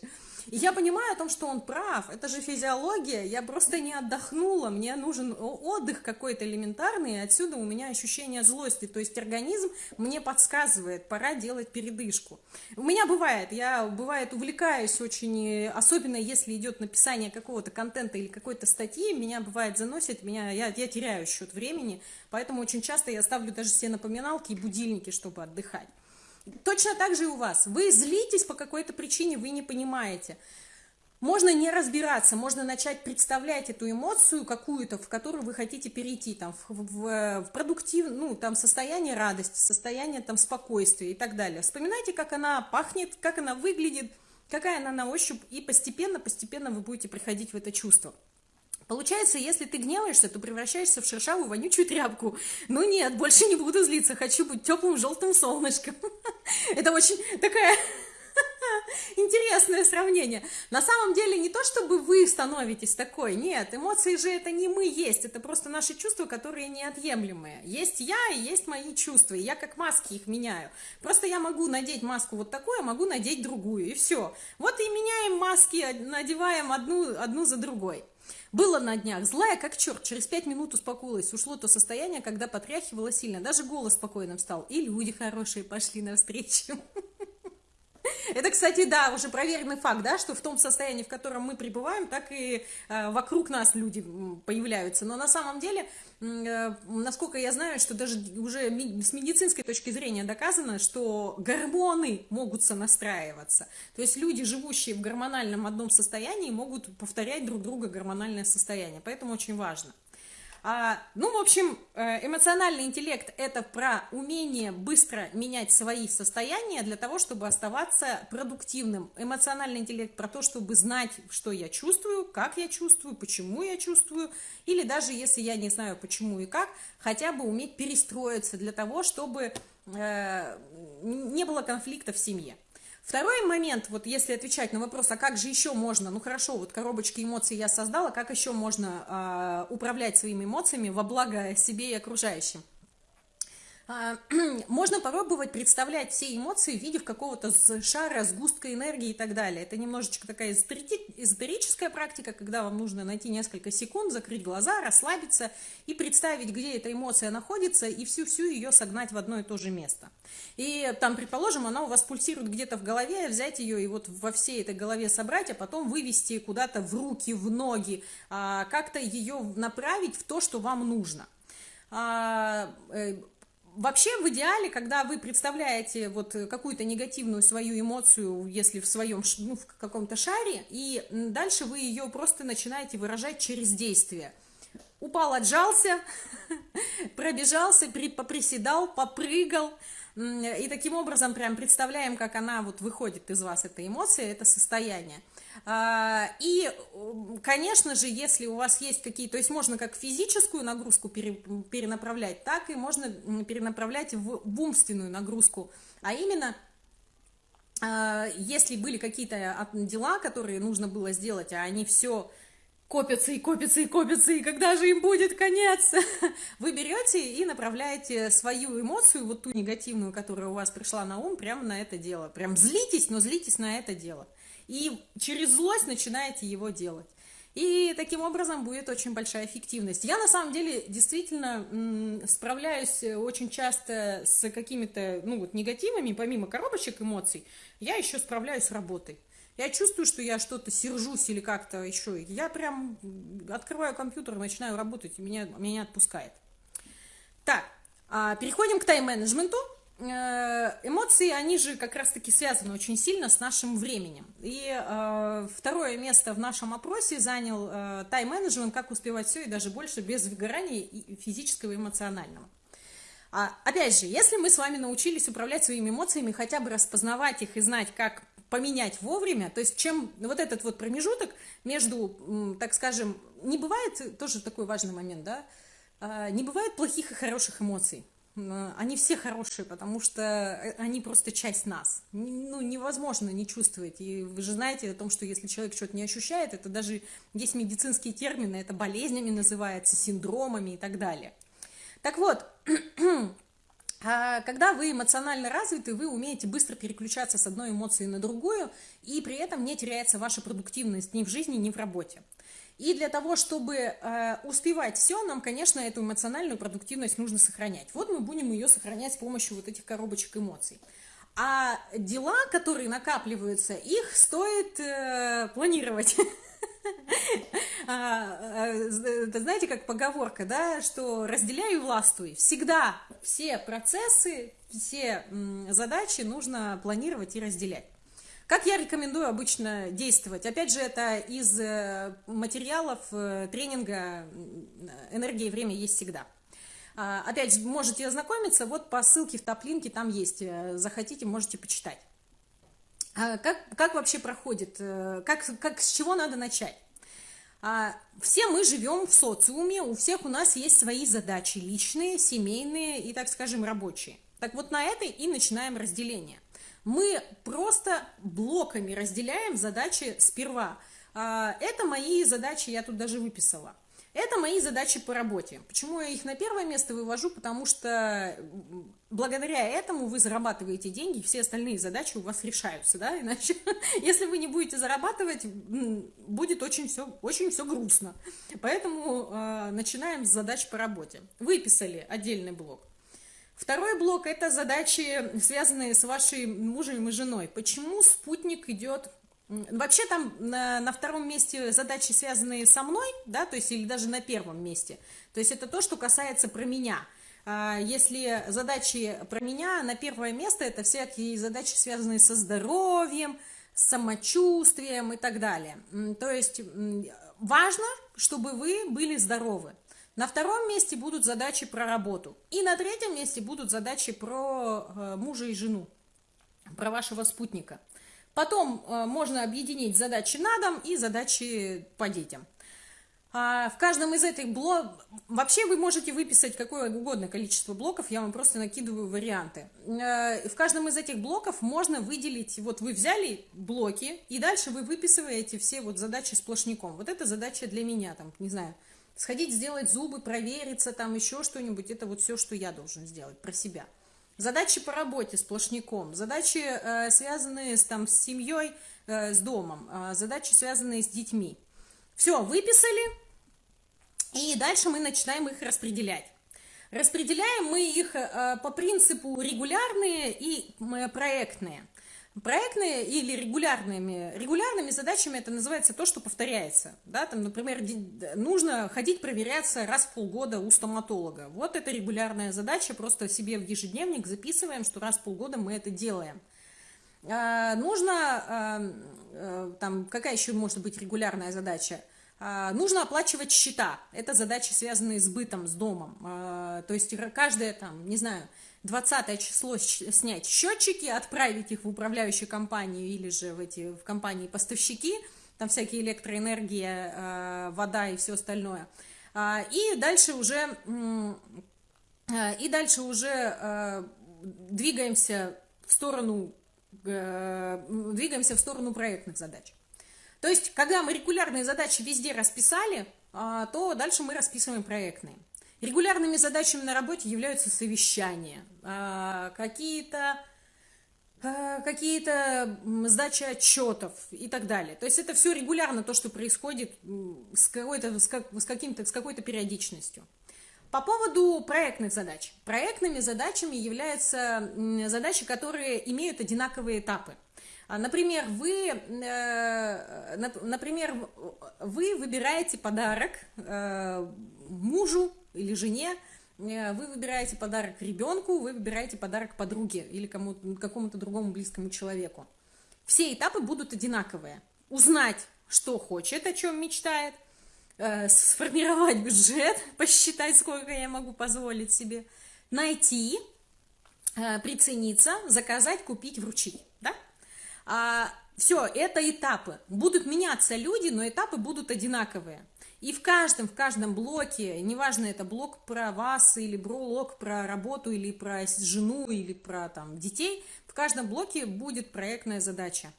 И я понимаю о том, что он прав, это же физиология, я просто не отдохнула, мне нужен отдых какой-то элементарный, и отсюда у меня ощущение злости, то есть организм мне подсказывает, пора делать передышку. У меня бывает, я бывает увлекаюсь очень, особенно если идет написание какого-то контента или какой-то статьи, меня бывает заносит, меня, я, я теряю счет времени, поэтому очень часто я ставлю даже все напоминалки и будильники, чтобы отдыхать. Точно так же и у вас. Вы злитесь по какой-то причине, вы не понимаете. Можно не разбираться, можно начать представлять эту эмоцию какую-то, в которую вы хотите перейти, там, в, в, в продуктив, ну, там, состояние радости, состояние, там, спокойствия и так далее. Вспоминайте, как она пахнет, как она выглядит, какая она на ощупь, и постепенно, постепенно вы будете приходить в это чувство. Получается, если ты гневаешься, то превращаешься в шершавую вонючую тряпку. Ну нет, больше не буду злиться, хочу быть теплым желтым солнышком. Это очень такая интересное сравнение. На самом деле не то, чтобы вы становитесь такой, нет, эмоции же это не мы есть, это просто наши чувства, которые неотъемлемые. Есть я и есть мои чувства, и я как маски их меняю. Просто я могу надеть маску вот такую, а могу надеть другую, и все. Вот и меняем маски, надеваем одну, одну за другой. Было на днях, злая как черт, через пять минут успокоилась, ушло то состояние, когда потряхивала сильно, даже голос спокойным стал, и люди хорошие пошли навстречу. Это, кстати, да, уже проверенный факт, да, что в том состоянии, в котором мы пребываем, так и э, вокруг нас люди появляются. Но на самом деле, насколько я знаю, что даже уже с медицинской точки зрения доказано, что гормоны могут сонастраиваться. То есть люди, живущие в гормональном одном состоянии, могут повторять друг друга гормональное состояние. Поэтому очень важно. А, ну, в общем, э, эмоциональный интеллект – это про умение быстро менять свои состояния для того, чтобы оставаться продуктивным. Эмоциональный интеллект про то, чтобы знать, что я чувствую, как я чувствую, почему я чувствую, или даже если я не знаю, почему и как, хотя бы уметь перестроиться для того, чтобы э, не было конфликта в семье. Второй момент, вот если отвечать на вопрос, а как же еще можно, ну хорошо, вот коробочки эмоций я создала, как еще можно э, управлять своими эмоциями во благо себе и окружающим? А, можно попробовать представлять все эмоции в виде какого-то шара, сгустка энергии и так далее. Это немножечко такая эзотерическая практика, когда вам нужно найти несколько секунд, закрыть глаза, расслабиться и представить, где эта эмоция находится, и всю-всю ее согнать в одно и то же место. И там, предположим, она у вас пульсирует где-то в голове, взять ее и вот во всей этой голове собрать, а потом вывести куда-то в руки, в ноги, а, как-то ее направить в то, что вам нужно а, э, Вообще, в идеале, когда вы представляете вот какую-то негативную свою эмоцию, если в своем, ну, в каком-то шаре, и дальше вы ее просто начинаете выражать через действие. Упал, отжался, пробежался, поприседал, попрыгал, и таким образом прям представляем, как она вот выходит из вас, эта эмоция, это состояние. А, и, конечно же, если у вас есть какие, то есть можно как физическую нагрузку перенаправлять, так и можно перенаправлять в умственную нагрузку, а именно а, если были какие-то дела, которые нужно было сделать, а они все копятся и копятся и копятся, и когда же им будет конец? Вы берете и направляете свою эмоцию, вот ту негативную, которая у вас пришла на ум, прямо на это дело. Прям злитесь, но злитесь на это дело и через злость начинаете его делать. И таким образом будет очень большая эффективность. Я на самом деле действительно справляюсь очень часто с какими-то ну, вот, негативами, помимо коробочек эмоций, я еще справляюсь с работой. Я чувствую, что я что-то сержусь или как-то еще. Я прям открываю компьютер, начинаю работать, и меня, меня отпускает. Так, а, переходим к тайм-менеджменту. Эмоции, они же как раз-таки связаны очень сильно с нашим временем. И э, второе место в нашем опросе занял э, тайм-менеджмент, как успевать все и даже больше без выгорания и физического и эмоционального. А, опять же, если мы с вами научились управлять своими эмоциями, хотя бы распознавать их и знать, как поменять вовремя, то есть чем вот этот вот промежуток между, так скажем, не бывает, тоже такой важный момент, да, а, не бывает плохих и хороших эмоций. Они все хорошие, потому что э, они просто часть нас. Ну, невозможно не чувствовать. И вы же знаете о том, что если человек что-то не ощущает, это даже есть медицинские термины, это болезнями называется, синдромами и так далее. Так вот, а когда вы эмоционально развиты, вы умеете быстро переключаться с одной эмоции на другую, и при этом не теряется ваша продуктивность ни в жизни, ни в работе. И для того, чтобы э, успевать все, нам, конечно, эту эмоциональную продуктивность нужно сохранять. Вот мы будем ее сохранять с помощью вот этих коробочек эмоций. А дела, которые накапливаются, их стоит э, планировать. А, а, знаете, как поговорка, да, что разделяю и властвуй. Всегда все процессы, все задачи нужно планировать и разделять. Как я рекомендую обычно действовать? Опять же, это из э, материалов э, тренинга «Энергия и время есть всегда». А, опять же, можете ознакомиться, вот по ссылке в топ-линке там есть, э, захотите, можете почитать. Как, как вообще проходит, как, как, с чего надо начать? А, все мы живем в социуме, у всех у нас есть свои задачи личные, семейные и, так скажем, рабочие. Так вот на этой и начинаем разделение. Мы просто блоками разделяем задачи сперва. А, это мои задачи, я тут даже выписала. Это мои задачи по работе. Почему я их на первое место вывожу? Потому что благодаря этому вы зарабатываете деньги, все остальные задачи у вас решаются, да, иначе, если вы не будете зарабатывать, будет очень все, очень все грустно. Поэтому э, начинаем с задач по работе. Выписали отдельный блок. Второй блок – это задачи, связанные с вашей мужем и женой. Почему спутник идет Вообще там на, на втором месте задачи, связанные со мной, да, то есть или даже на первом месте. То есть это то, что касается про меня. А, если задачи про меня, на первое место это всякие задачи, связанные со здоровьем, с самочувствием и так далее. То есть важно, чтобы вы были здоровы. На втором месте будут задачи про работу. И на третьем месте будут задачи про э, мужа и жену, про вашего спутника. Потом э, можно объединить задачи на дом и задачи по детям. А в каждом из этих блоков, вообще вы можете выписать какое угодно количество блоков, я вам просто накидываю варианты. Э, в каждом из этих блоков можно выделить, вот вы взяли блоки, и дальше вы выписываете все вот задачи сплошняком. Вот это задача для меня, там, не знаю, сходить сделать зубы, провериться, там еще что-нибудь, это вот все, что я должен сделать про себя. Задачи по работе сплошняком, задачи, э, связанные с, там, с семьей, э, с домом, э, задачи, связанные с детьми. Все, выписали, и дальше мы начинаем их распределять. Распределяем мы их э, по принципу регулярные и проектные. Проектные или регулярными, регулярными задачами это называется то, что повторяется. Да? Там, например, нужно ходить проверяться раз в полгода у стоматолога. Вот это регулярная задача, просто себе в ежедневник записываем, что раз в полгода мы это делаем. А, нужно, а, а, там, какая еще может быть регулярная задача? А, нужно оплачивать счета. Это задачи, связанные с бытом, с домом. А, то есть каждое, там, не знаю, 20 число снять счетчики, отправить их в управляющую компанию или же в эти в компании поставщики, там всякие электроэнергия, э, вода и все остальное. А, и дальше уже, э, и дальше уже э, двигаемся в сторону, двигаемся в сторону проектных задач. То есть, когда мы регулярные задачи везде расписали, а, то дальше мы расписываем проектные. Регулярными задачами на работе являются совещания, а, какие-то а, какие-то сдачи отчетов и так далее. То есть это все регулярно то, что происходит с, какой-то, с, как, с, каким-то, с какой-то периодичностью. По поводу проектных задач. Проектными задачами являются задачи, которые имеют одинаковые этапы. А, например, вы, э, например, вы выбираете подарок э, мужу или жене э, вы выбираете подарок ребенку, вы выбираете подарок подруге или кому какому-то другому близкому человеку. Все этапы будут одинаковые. Узнать, что хочет, о чем мечтает, э, сформировать бюджет, посчитать, сколько я могу позволить себе, найти, э, прицениться, заказать, купить, вручить. Да? А, все, это этапы. Будут меняться люди, но этапы будут одинаковые. И в каждом, в каждом блоке, неважно, это блок про вас, или блок про работу, или про жену, или про там, детей, в каждом блоке будет проектная задача.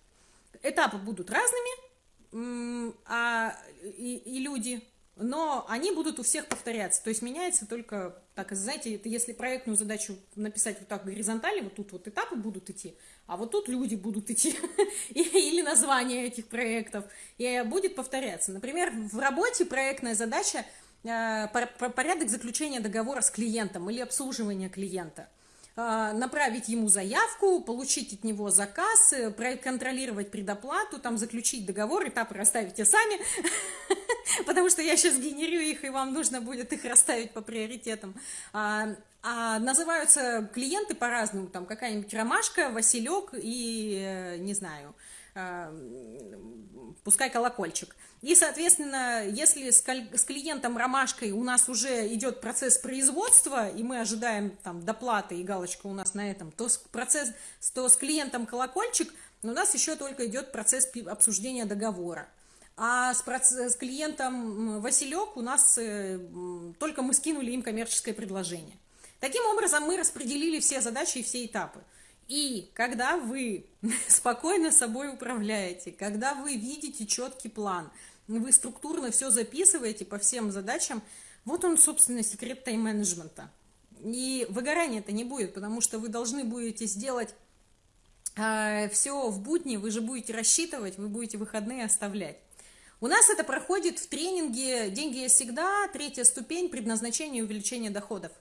Этапы будут разными, а, и, и люди, но они будут у всех повторяться. То есть меняется только, так, знаете, это если проектную задачу написать вот так горизонтально, вот тут вот этапы будут идти, а вот тут люди будут идти, или название этих проектов, и будет повторяться. Например, в работе проектная задача э, порядок заключения договора с клиентом или обслуживания клиента – а, направить ему заявку, получить от него заказ, э, проконтролировать предоплату, там заключить договор, этапы расставите сами, потому что я сейчас генерю их, и вам нужно будет их расставить по приоритетам. А, называются клиенты по-разному, там какая-нибудь ромашка, василек и, э, не знаю, а, пускай колокольчик. И, соответственно, если с клиентом ромашкой у нас уже идет процесс производства, и мы ожидаем там доплаты, и галочка у нас на этом, то с, процесс, то с клиентом колокольчик у нас еще только идет процесс обсуждения договора. А с, с клиентом Василек у нас э, только мы скинули им коммерческое предложение. Таким образом, мы распределили все задачи и все этапы. И когда вы спокойно собой управляете, когда вы видите четкий план, вы структурно все записываете по всем задачам, вот он, собственно, секрет тайм-менеджмента. И выгорания это не будет, потому что вы должны будете сделать э, все в будни, вы же будете рассчитывать, вы будете выходные оставлять. У нас это проходит в тренинге «Деньги есть всегда», третья ступень предназначения и увеличения доходов.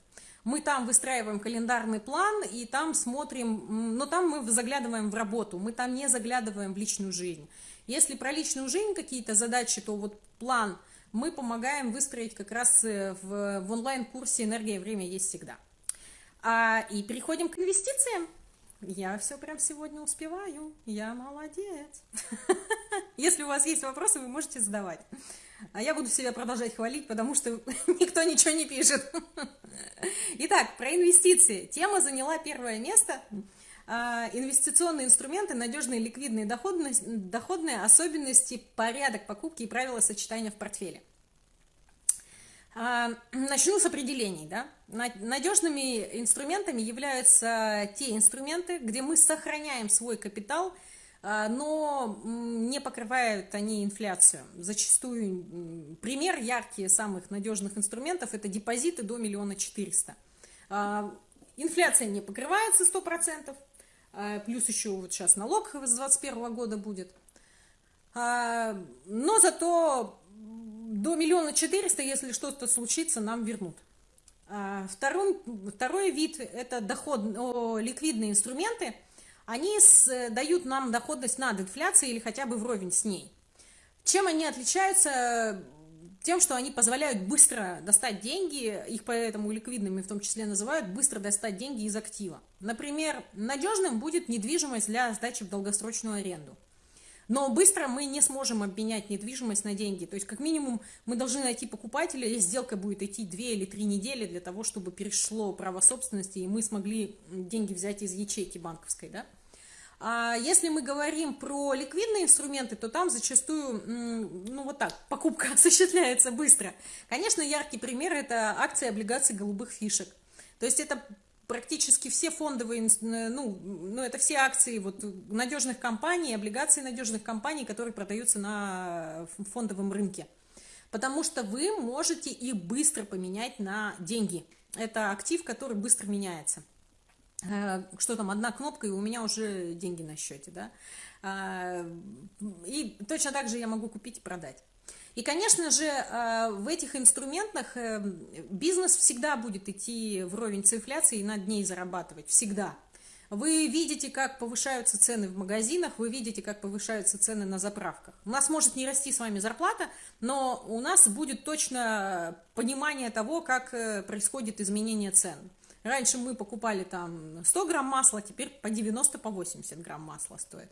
Мы там выстраиваем календарный план, и там смотрим, но там мы заглядываем в работу, мы там не заглядываем в личную жизнь. Если про личную жизнь какие-то задачи, то вот план мы помогаем выстроить как раз э, в, в онлайн-курсе «Энергия и время есть всегда». А, и переходим к инвестициям. Я все прям сегодня успеваю, я молодец. Если у вас есть вопросы, вы можете задавать. А я буду себя продолжать хвалить, потому что никто ничего не пишет. Итак, про инвестиции. Тема заняла первое место. А, инвестиционные инструменты, надежные, ликвидные, доходные, доходные особенности, порядок покупки и правила сочетания в портфеле. А, начну с определений. Да? Надежными инструментами являются те инструменты, где мы сохраняем свой капитал – но не покрывают они инфляцию. Зачастую пример яркий самых надежных инструментов – это депозиты до миллиона четыреста. А, инфляция не покрывается 100%, а, плюс еще вот сейчас налог с 2021 года будет. Но зато до миллиона четыреста, если что-то случится, нам вернут. Второй, второй вид – это доход, ликвидные инструменты – они с, дают нам доходность над инфляцией или хотя бы вровень с ней. Чем они отличаются? Тем, что они позволяют быстро достать деньги, их поэтому ликвидными в том числе называют, быстро достать деньги из актива. Например, надежным будет недвижимость для сдачи в долгосрочную аренду. Но быстро мы не сможем обменять недвижимость на деньги. То есть, как минимум, мы должны найти покупателя, и сделка будет идти 2 или 3 недели для того, чтобы перешло право собственности, и мы смогли деньги взять из ячейки банковской. Да? А если мы говорим про ликвидные инструменты, то там зачастую, ну вот так, покупка осуществляется быстро. Конечно, яркий пример – это акции облигаций голубых фишек. То есть это практически все фондовые, ну, ну, это все акции вот, надежных компаний, облигации надежных компаний, которые продаются на фондовом рынке. Потому что вы можете их быстро поменять на деньги. Это актив, который быстро меняется. Э, что там, одна кнопка, и у меня уже деньги на счете, да. А, и точно так же я могу купить и продать. И, конечно же, э, в этих инструментах э, бизнес всегда будет идти вровень с инфляцией и над ней зарабатывать. Всегда. Вы видите, как повышаются цены в магазинах, вы видите, как повышаются цены на заправках. У нас может не расти с вами зарплата, но у нас будет точно понимание того, как э, происходит изменение цен. Раньше мы покупали там 100 грамм масла, теперь по 90, по 80 грамм масла стоит.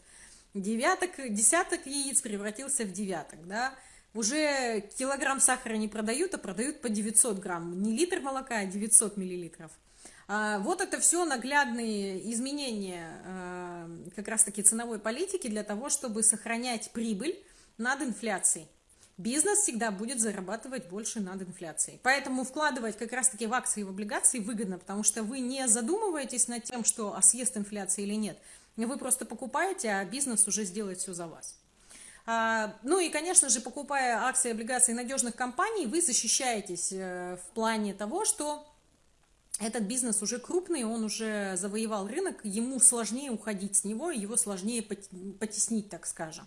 Девяток, десяток яиц превратился в девяток, да. Уже килограмм сахара не продают, а продают по 900 грамм. Не литр молока, а 900 миллилитров. А, вот это все наглядные изменения а, как раз-таки ценовой политики для того, чтобы сохранять прибыль над инфляцией. Бизнес всегда будет зарабатывать больше над инфляцией. Поэтому вкладывать как раз-таки в акции и в облигации выгодно, потому что вы не задумываетесь над тем, что а съест инфляция или нет. Вы просто покупаете, а бизнес уже сделает все за вас. Ну и, конечно же, покупая акции и облигации надежных компаний, вы защищаетесь э, в плане того, что этот бизнес уже крупный, он уже завоевал рынок, ему сложнее уходить с него, его сложнее потеснить, так скажем.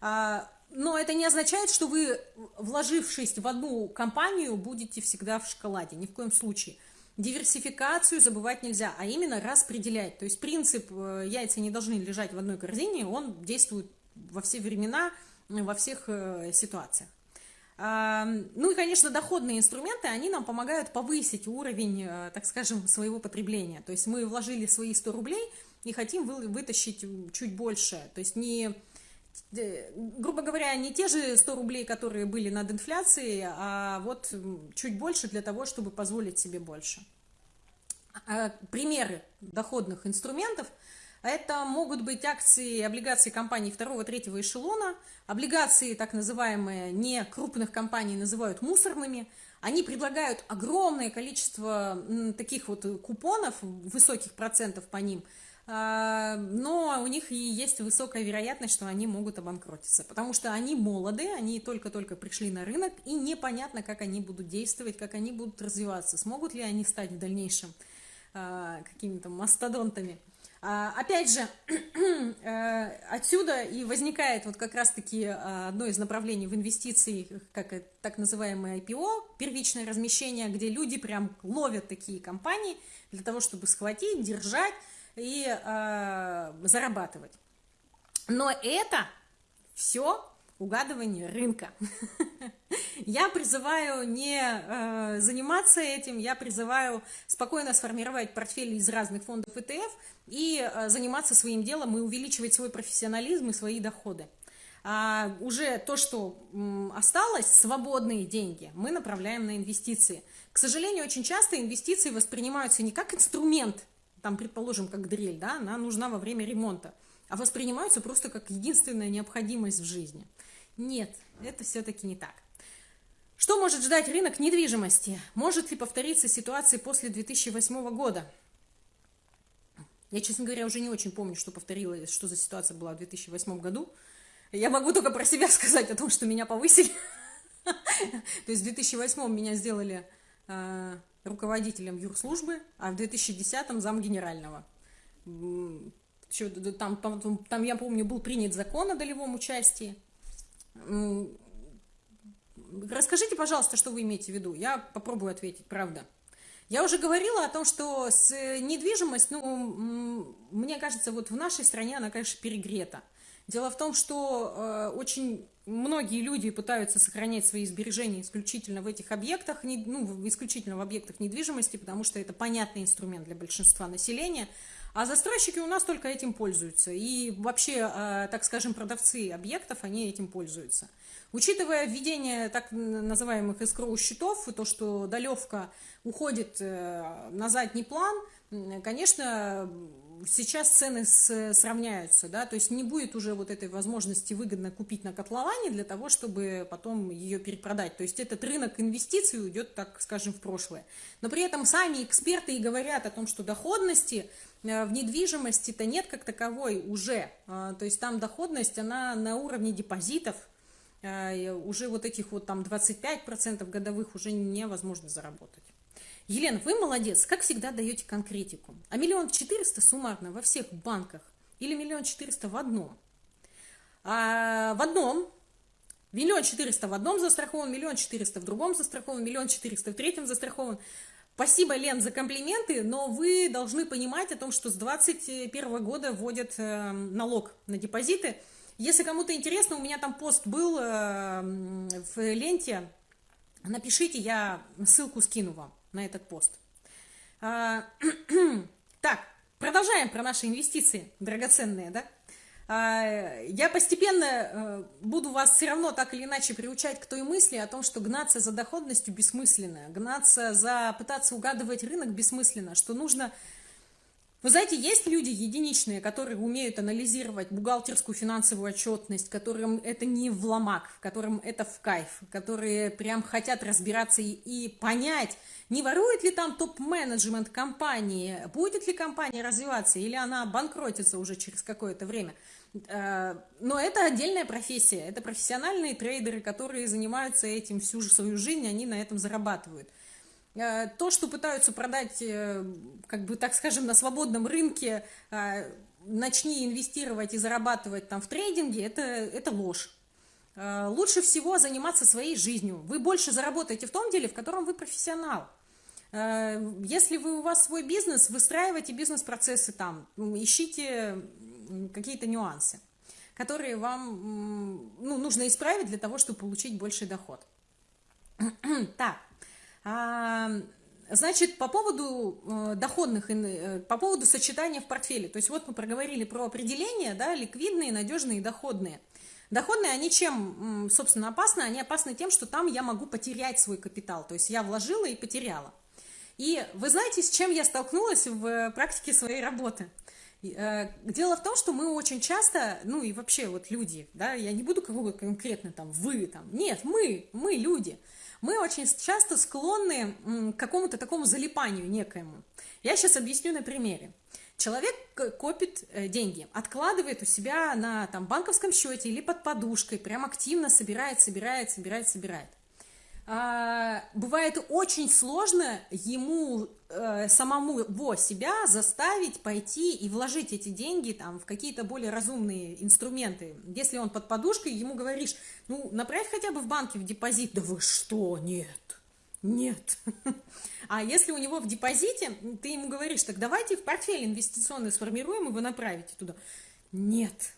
А, но это не означает, что вы, вложившись в одну компанию, будете всегда в шоколаде, ни в коем случае. Диверсификацию забывать нельзя, а именно распределять. То есть принцип э, «яйца не должны лежать в одной корзине», он действует во все времена, во всех э, ситуациях. Ну и, конечно, доходные инструменты, они нам помогают повысить уровень, э, так скажем, своего потребления. То есть мы вложили свои 100 рублей и хотим вытащить чуть больше. То есть не, э, грубо говоря, не те же 100 рублей, которые были над инфляцией, а вот чуть больше для того, чтобы позволить себе больше. А, примеры доходных инструментов – это могут быть акции, облигации компаний второго, третьего эшелона, облигации, так называемые, не крупных компаний, называют мусорными. Они предлагают огромное количество таких вот купонов, высоких процентов по ним, а, но у них и есть высокая вероятность, что они могут обанкротиться, потому что они молоды, они только-только пришли на рынок, и непонятно, как они будут действовать, как они будут развиваться, смогут ли они стать в дальнейшем а, какими-то мастодонтами. А, опять же, э, отсюда и возникает вот как раз-таки а, одно из направлений в инвестиции, как так называемое IPO, первичное размещение, где люди прям ловят такие компании для того, чтобы схватить, держать и э, зарабатывать. Но это все угадывание рынка. Я призываю не э, заниматься этим, я призываю спокойно сформировать портфель из разных фондов ETF и э, заниматься своим делом и увеличивать свой профессионализм и свои доходы. А уже то, что м, осталось, свободные деньги, мы направляем на инвестиции. К сожалению, очень часто инвестиции воспринимаются не как инструмент, там, предположим, как дрель, да, она нужна во время ремонта, а воспринимаются просто как единственная необходимость в жизни. Нет, это все-таки не так. Что может ждать рынок недвижимости? Может ли повториться ситуация после 2008 года? Я, честно говоря, уже не очень помню, что повторилось, что за ситуация была в 2008 году. Я могу только про себя сказать о том, что меня повысили. То есть в 2008 меня сделали э, руководителем юрслужбы, а в 2010 зам генерального. Там, там, там, я помню, был принят закон о долевом участии. Расскажите, пожалуйста, что вы имеете в виду. Я попробую ответить, правда. Я уже говорила о том, что с недвижимость, ну, мне кажется, вот в нашей стране она, конечно, перегрета. Дело в том, что э, очень многие люди пытаются сохранять свои сбережения исключительно в этих объектах, не, ну, исключительно в объектах недвижимости, потому что это понятный инструмент для большинства населения. А застройщики у нас только этим пользуются. И вообще, э, так скажем, продавцы объектов, они этим пользуются. Учитывая введение так называемых эскроу счетов и то, что долевка уходит э, на задний план, конечно, сейчас цены сравняются, да, то есть не будет уже вот этой возможности выгодно купить на котловане для того, чтобы потом ее перепродать. То есть этот рынок инвестиций уйдет, так скажем, в прошлое. Но при этом сами эксперты и говорят о том, что доходности Э, в недвижимости-то нет как таковой уже. А, то есть там доходность, она на уровне депозитов, э, уже вот этих вот там 25% годовых уже невозможно заработать. Елена, вы молодец, как всегда даете конкретику. А миллион четыреста суммарно во всех банках или миллион четыреста в одном? А в одном миллион четыреста в одном застрахован, миллион четыреста в другом застрахован, миллион четыреста в третьем застрахован. Спасибо, Лен, за комплименты, но вы должны понимать о том, что с 2021 года вводят э, налог на депозиты. Если кому-то интересно, у меня там пост был э, в ленте, напишите, я ссылку скину вам на этот пост. А, так, продолжаем про наши инвестиции драгоценные, да? А, я постепенно э, буду вас все равно так или иначе приучать к той мысли о том, что гнаться за доходностью бессмысленно, гнаться за, пытаться угадывать рынок бессмысленно, что нужно... Вы знаете, есть люди единичные, которые умеют анализировать бухгалтерскую финансовую отчетность, которым это не в ломак, которым это в кайф, которые прям хотят разбираться и, и понять, не ворует ли там топ-менеджмент компании, будет ли компания развиваться, или она банкротится уже через какое-то время – Э, но это отдельная профессия, это профессиональные трейдеры, которые занимаются этим всю свою жизнь, они на этом зарабатывают. Э, то, что пытаются продать, э, как бы так скажем, на свободном рынке, начни инвестировать и зарабатывать там в трейдинге, это, это ложь. Лучше всего заниматься своей жизнью. Вы больше заработаете в том деле, в котором вы профессионал. Если вы, у вас свой бизнес, выстраивайте бизнес-процессы там, ищите какие-то нюансы, которые вам ну, нужно исправить для того, чтобы получить больший доход. так, значит, по поводу э, доходных, э, по поводу сочетания в портфеле. То есть вот мы проговорили про определение, да, ликвидные, надежные и доходные. Доходные, они чем, собственно, опасны? Они опасны тем, что там я могу потерять свой капитал. То есть я вложила и потеряла. И вы знаете, с чем я столкнулась в практике своей работы? Э, дело в том, что мы очень часто, ну и вообще вот люди, да, я не буду кого-то конкретно там, вы там, нет, мы, мы люди, мы очень часто склонны к какому-то такому залипанию некоему. Я сейчас объясню на примере. Человек копит э, деньги, откладывает у себя на там, банковском счете или под подушкой, прям активно собирает, собирает, собирает, собирает. А, бывает очень сложно ему э, самому его себя заставить пойти и вложить эти деньги там в какие-то более разумные инструменты. Если он под подушкой, ему говоришь, ну, направь хотя бы в банке в депозит. Да вы что, нет, нет. А если у него в депозите, ты ему говоришь, так давайте в портфель инвестиционный сформируем, и вы направите туда. Нет.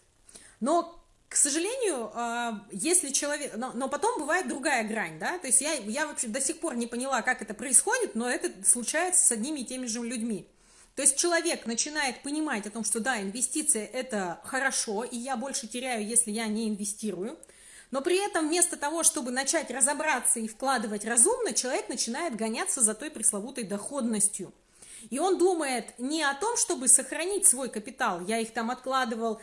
Но к сожалению, а, если человек... Но, но потом бывает другая грань, да, то есть я, я вообще до сих пор не поняла, как это происходит, но это случается с одними и теми же людьми. То есть человек начинает понимать о том, что да, инвестиции это хорошо, и я больше теряю, если я не инвестирую, но при этом вместо того, чтобы начать разобраться и вкладывать разумно, человек начинает гоняться за той пресловутой доходностью – и он думает не о том, чтобы сохранить свой капитал, я их там откладывал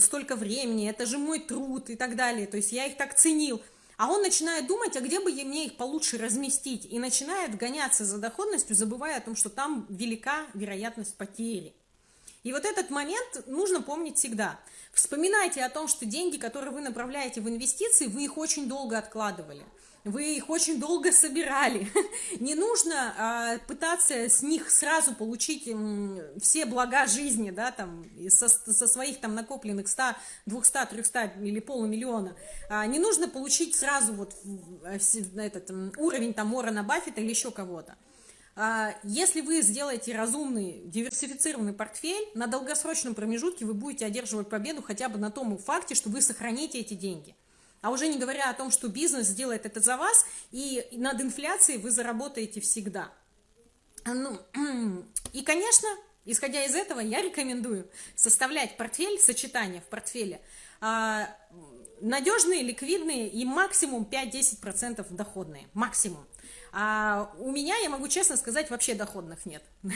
столько времени, это же мой труд и так далее, то есть я их так ценил. А он начинает думать, а где бы мне их получше разместить, и начинает гоняться за доходностью, забывая о том, что там велика вероятность потери. И вот этот момент нужно помнить всегда. Вспоминайте о том, что деньги, которые вы направляете в инвестиции, вы их очень долго откладывали вы их очень долго собирали. Не нужно а, пытаться с них сразу получить все блага жизни, да, там, со, со своих там накопленных 100, 200, 300 или полумиллиона. А, не нужно получить сразу вот этот уровень там Уоррена Баффета или еще кого-то. А, если вы сделаете разумный, диверсифицированный портфель, на долгосрочном промежутке вы будете одерживать победу хотя бы на том факте, что вы сохраните эти деньги. А уже не говоря о том, что бизнес сделает это за вас, и над инфляцией вы заработаете всегда. А, ну, и, конечно, исходя из этого, я рекомендую составлять портфель, сочетание в портфеле, а, надежные, ликвидные и максимум 5-10% доходные. Максимум. А у меня, я могу честно сказать, вообще доходных нет.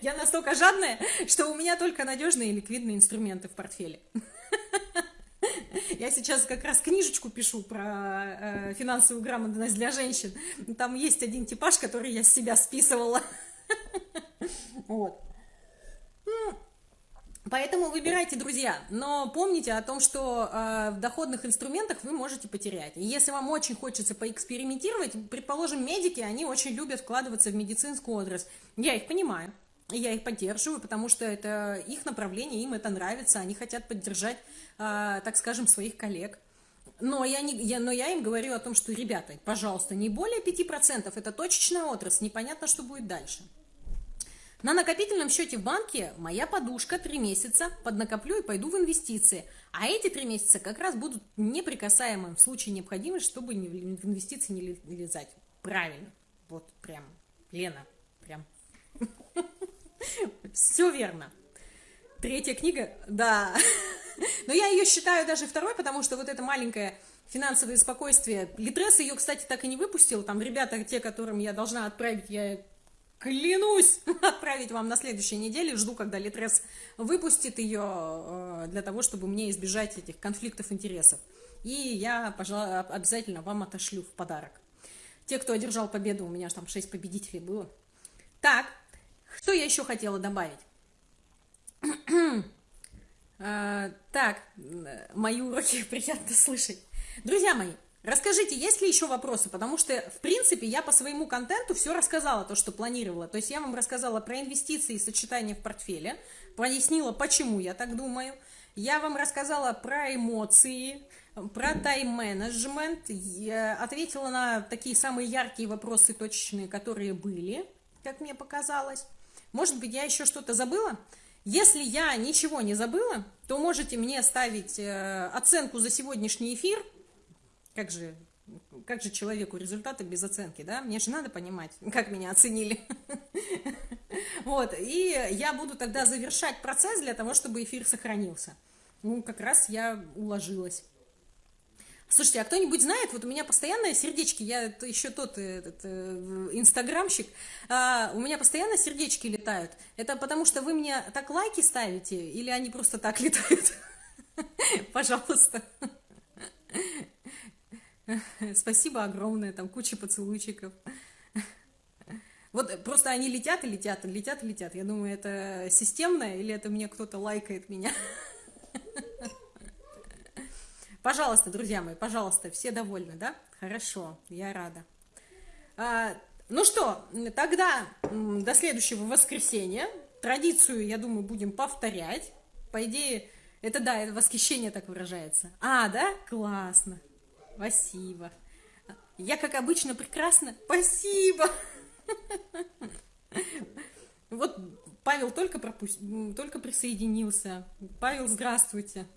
Я настолько жадная, что у меня только надежные ликвидные инструменты в портфеле. Я сейчас как раз книжечку пишу про э, финансовую грамотность для женщин. Там есть один типаж, который я с себя списывала. Вот. Поэтому выбирайте, друзья, но помните о том, что э, в доходных инструментах вы можете потерять. И если вам очень хочется поэкспериментировать, предположим, медики, они очень любят вкладываться в медицинскую отрасль. Я их понимаю. Я их поддерживаю, потому что это их направление, им это нравится, они хотят поддержать, а, так скажем, своих коллег. Но я, не, я, но я им говорю о том, что, ребята, пожалуйста, не более 5%, это точечная отрасль, непонятно, что будет дальше. На накопительном счете в банке моя подушка три месяца поднакоплю и пойду в инвестиции. А эти три месяца как раз будут неприкасаемым в случае необходимости, чтобы в инвестиции не лезать. Правильно. Вот прям, Лена, прям. Все верно. Третья книга, да. Но я ее считаю даже второй, потому что вот это маленькое финансовое спокойствие. Литрес ее, кстати, так и не выпустил. Там ребята, те, которым я должна отправить, я клянусь отправить вам на следующей неделе. Жду, когда Литрес выпустит ее э, для того, чтобы мне избежать этих конфликтов интересов. И я, пожалуй, обязательно вам отошлю в подарок. Те, кто одержал победу, у меня же там 6 победителей было. Так, что я еще хотела добавить? а, так, мои уроки приятно слышать. Друзья мои, Расскажите, есть ли еще вопросы? Потому что, в принципе, я по своему контенту все рассказала, то, что планировала. То есть я вам рассказала про инвестиции и сочетание в портфеле, пояснила, почему я так думаю. Я вам рассказала про эмоции, про тайм-менеджмент, ответила на такие самые яркие вопросы точечные, которые были, как мне показалось. Может быть, я еще что-то забыла? Если я ничего не забыла, то можете мне ставить э, оценку за сегодняшний эфир – как же, как же человеку результаты без оценки, да? Мне же надо понимать, как меня оценили. Вот, и я буду тогда завершать процесс для того, чтобы эфир сохранился. Ну, как раз я уложилась. Слушайте, а кто-нибудь знает, вот у меня постоянно сердечки, я еще тот этот, э, инстаграмщик, а, у меня постоянно сердечки летают. Это потому что вы мне так лайки ставите, или они просто так летают? Пожалуйста. Спасибо огромное, там куча поцелуйчиков. Вот просто они летят и летят, и летят и летят. Я думаю, это системное или это мне кто-то лайкает меня? Пожалуйста, друзья мои, пожалуйста, все довольны, да? Хорошо, я рада. А, ну что, тогда до следующего воскресенья. Традицию, я думаю, будем повторять. По идее, это да, это восхищение так выражается. А, да? Классно. Спасибо. Я, как обычно, прекрасно. Спасибо. Вот Павел только, пропусть... только присоединился. Павел, здравствуйте.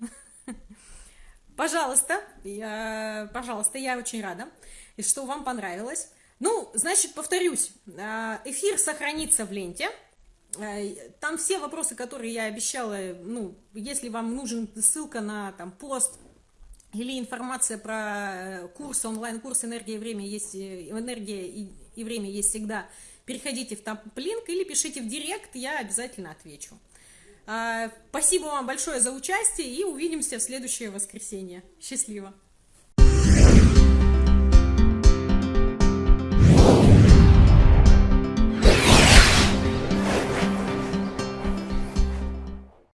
Пожалуйста, я... пожалуйста, я очень рада, и что вам понравилось. Ну, значит, повторюсь, а, эфир сохранится в ленте. А, там все вопросы, которые я обещала, ну, если вам нужен ссылка на там пост, или информация про э, курс, онлайн-курс «Энергия и время» есть, э, «Энергия и, и время» есть всегда, переходите в топ-линк или пишите в директ, я обязательно отвечу. А, спасибо вам большое за участие и увидимся в следующее воскресенье. Счастливо!